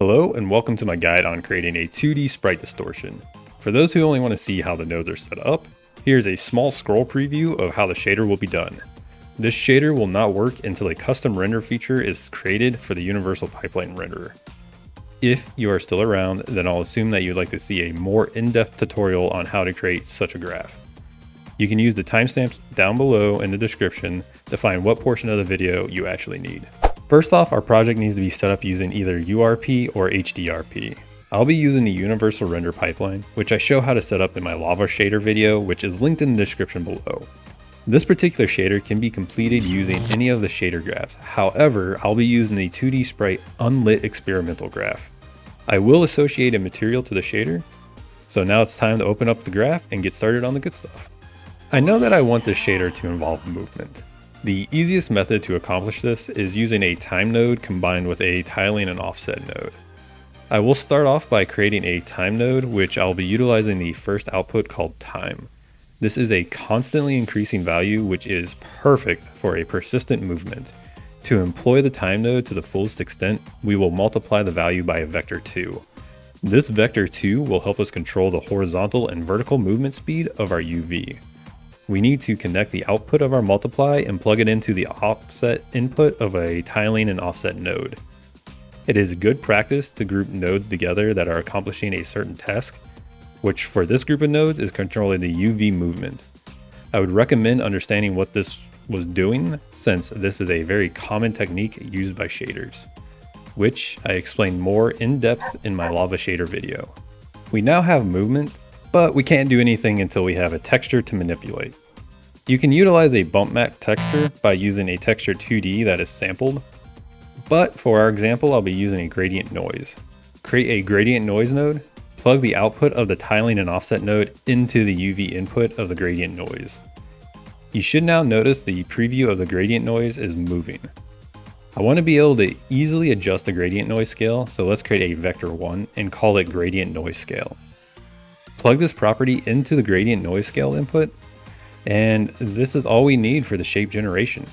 Hello and welcome to my guide on creating a 2D sprite distortion. For those who only want to see how the nodes are set up, here's a small scroll preview of how the shader will be done. This shader will not work until a custom render feature is created for the Universal Pipeline renderer. If you are still around, then I'll assume that you'd like to see a more in-depth tutorial on how to create such a graph. You can use the timestamps down below in the description to find what portion of the video you actually need. First off, our project needs to be set up using either URP or HDRP. I'll be using the Universal Render Pipeline, which I show how to set up in my Lava Shader video, which is linked in the description below. This particular shader can be completed using any of the shader graphs. However, I'll be using the 2D Sprite Unlit Experimental Graph. I will associate a material to the shader, so now it's time to open up the graph and get started on the good stuff. I know that I want this shader to involve movement. The easiest method to accomplish this is using a time node combined with a tiling and offset node. I will start off by creating a time node, which I'll be utilizing the first output called time. This is a constantly increasing value, which is perfect for a persistent movement. To employ the time node to the fullest extent, we will multiply the value by a vector 2. This vector 2 will help us control the horizontal and vertical movement speed of our UV we need to connect the output of our multiply and plug it into the offset input of a tiling and offset node. It is good practice to group nodes together that are accomplishing a certain task, which for this group of nodes is controlling the UV movement. I would recommend understanding what this was doing since this is a very common technique used by shaders, which I explain more in depth in my lava shader video. We now have movement but we can't do anything until we have a texture to manipulate. You can utilize a bump map texture by using a texture 2D that is sampled, but for our example I'll be using a gradient noise. Create a gradient noise node, plug the output of the tiling and offset node into the UV input of the gradient noise. You should now notice the preview of the gradient noise is moving. I want to be able to easily adjust the gradient noise scale, so let's create a vector 1 and call it gradient noise scale. Plug this property into the gradient noise scale input, and this is all we need for the shape generation.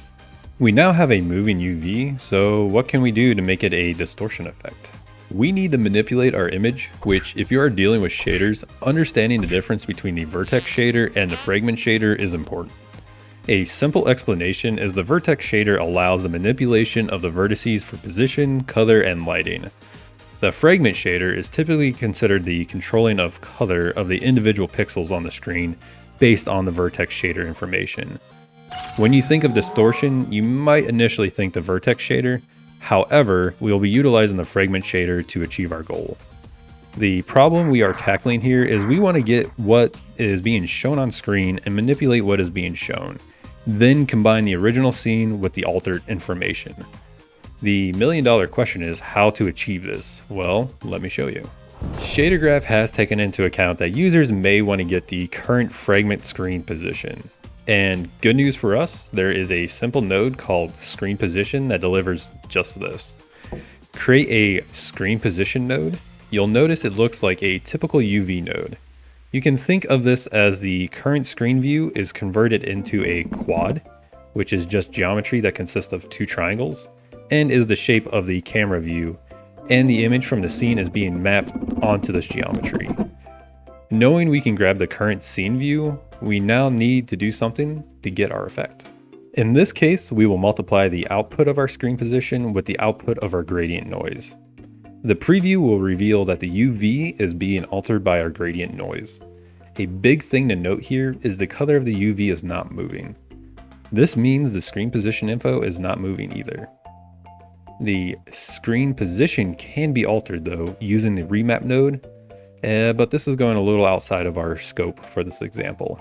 We now have a moving UV, so what can we do to make it a distortion effect? We need to manipulate our image, which if you are dealing with shaders, understanding the difference between the vertex shader and the fragment shader is important. A simple explanation is the vertex shader allows the manipulation of the vertices for position, color, and lighting. The fragment shader is typically considered the controlling of color of the individual pixels on the screen based on the vertex shader information. When you think of distortion, you might initially think the vertex shader, however, we will be utilizing the fragment shader to achieve our goal. The problem we are tackling here is we want to get what is being shown on screen and manipulate what is being shown, then combine the original scene with the altered information. The million dollar question is how to achieve this. Well, let me show you. ShaderGraph has taken into account that users may want to get the current fragment screen position. And good news for us, there is a simple node called screen position that delivers just this. Create a screen position node. You'll notice it looks like a typical UV node. You can think of this as the current screen view is converted into a quad, which is just geometry that consists of two triangles and is the shape of the camera view, and the image from the scene is being mapped onto this geometry. Knowing we can grab the current scene view, we now need to do something to get our effect. In this case, we will multiply the output of our screen position with the output of our gradient noise. The preview will reveal that the UV is being altered by our gradient noise. A big thing to note here is the color of the UV is not moving. This means the screen position info is not moving either. The screen position can be altered though using the remap node, uh, but this is going a little outside of our scope for this example.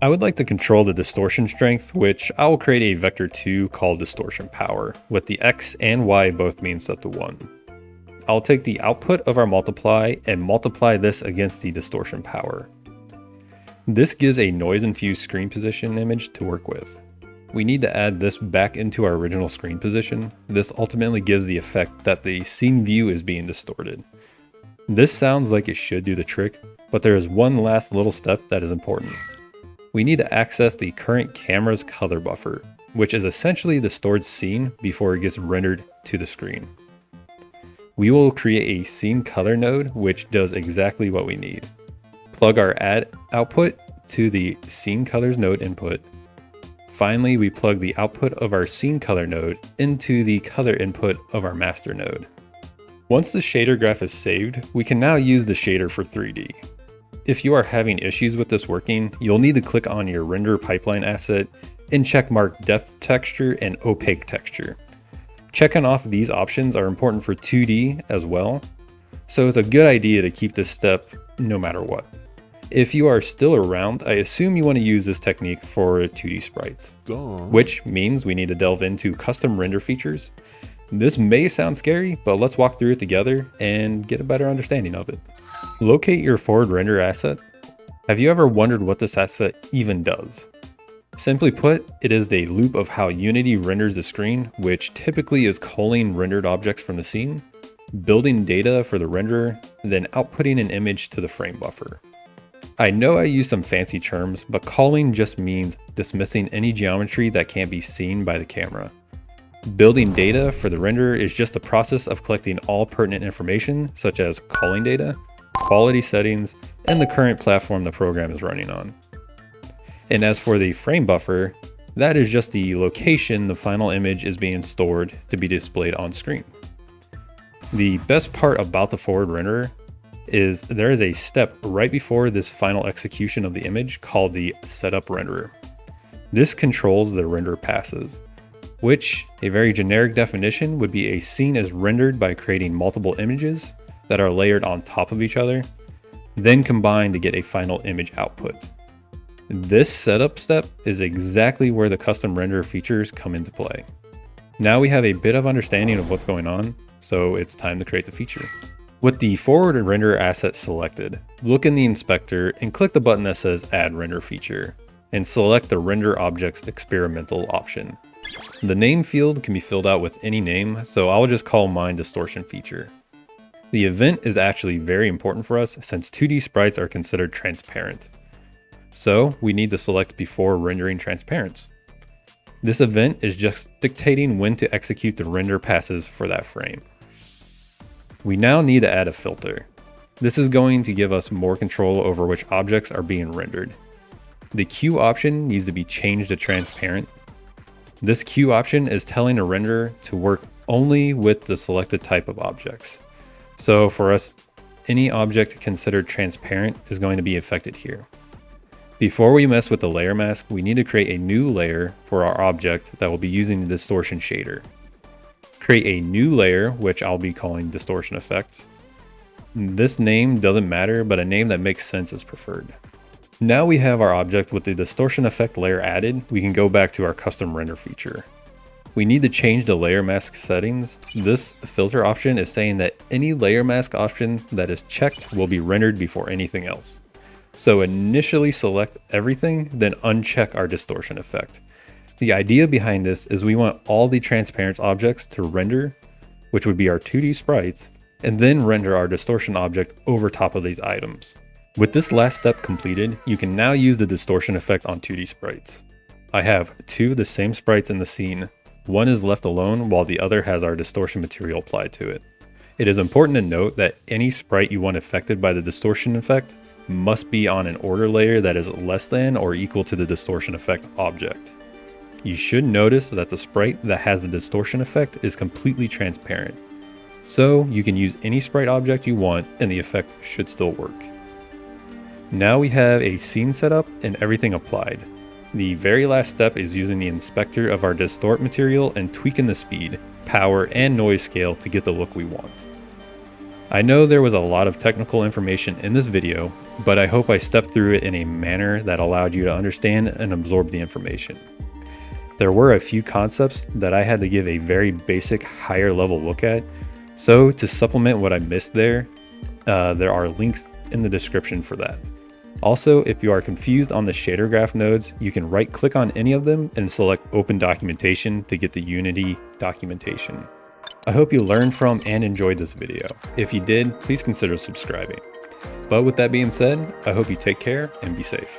I would like to control the distortion strength, which I will create a vector 2 called distortion power, with the x and y both being set to 1. I'll take the output of our multiply and multiply this against the distortion power. This gives a noise-infused screen position image to work with. We need to add this back into our original screen position. This ultimately gives the effect that the scene view is being distorted. This sounds like it should do the trick, but there is one last little step that is important. We need to access the current camera's color buffer, which is essentially the stored scene before it gets rendered to the screen. we will create a scene color node, which does exactly what we need. Plug our add output to the scene colors node input. Finally, we plug the output of our scene color node into the color input of our master node. Once the shader graph is saved, we can now use the shader for 3D. If you are having issues with this working, you'll need to click on your render pipeline asset and checkmark depth texture and opaque texture. Checking off these options are important for 2D as well, so it's a good idea to keep this step no matter what. If you are still around, I assume you want to use this technique for 2D sprites, which means we need to delve into custom render features. This may sound scary, but let's walk through it together and get a better understanding of it. Locate your forward render asset. Have you ever wondered what this asset even does? Simply put, it is a loop of how Unity renders the screen, which typically is culling rendered objects from the scene, building data for the renderer, then outputting an image to the frame buffer. I know I use some fancy terms, but culling just means dismissing any geometry that can't be seen by the camera. Building data for the renderer is just the process of collecting all pertinent information, such as culling data, quality settings, and the current platform the program is running on. And as for the frame buffer, that is just the location the final image is being stored to be displayed on screen. The best part about the forward renderer is there is a step right before this final execution of the image called the setup renderer. This controls the render passes, which a very generic definition would be a scene is rendered by creating multiple images that are layered on top of each other, then combined to get a final image output. This setup step is exactly where the custom render features come into play. Now we have a bit of understanding of what's going on, so it's time to create the feature. With the forward render asset selected, look in the inspector and click the button that says add render feature and select the render objects experimental option. The name field can be filled out with any name, so I'll just call mine distortion feature. The event is actually very important for us since 2D sprites are considered transparent. So we need to select before rendering transparents. This event is just dictating when to execute the render passes for that frame. We now need to add a filter. This is going to give us more control over which objects are being rendered. The Queue option needs to be changed to transparent. This Queue option is telling a renderer to work only with the selected type of objects. So for us, any object considered transparent is going to be affected here. Before we mess with the layer mask, we need to create a new layer for our object that will be using the distortion shader create a new layer, which I'll be calling distortion effect. This name doesn't matter, but a name that makes sense is preferred. Now we have our object with the distortion effect layer added, we can go back to our custom render feature. We need to change the layer mask settings. This filter option is saying that any layer mask option that is checked will be rendered before anything else. So initially select everything, then uncheck our distortion effect. The idea behind this is we want all the transparent objects to render, which would be our 2D sprites, and then render our distortion object over top of these items. With this last step completed, you can now use the distortion effect on 2D sprites. I have two of the same sprites in the scene. One is left alone while the other has our distortion material applied to it. It is important to note that any sprite you want affected by the distortion effect must be on an order layer that is less than or equal to the distortion effect object. You should notice that the sprite that has the distortion effect is completely transparent. So you can use any sprite object you want and the effect should still work. Now we have a scene set up and everything applied. The very last step is using the inspector of our distort material and tweaking the speed, power, and noise scale to get the look we want. I know there was a lot of technical information in this video, but I hope I stepped through it in a manner that allowed you to understand and absorb the information. There were a few concepts that I had to give a very basic higher level look at. So to supplement what I missed there, uh, there are links in the description for that. Also, if you are confused on the shader graph nodes, you can right click on any of them and select open documentation to get the Unity documentation. I hope you learned from and enjoyed this video. If you did, please consider subscribing. But with that being said, I hope you take care and be safe.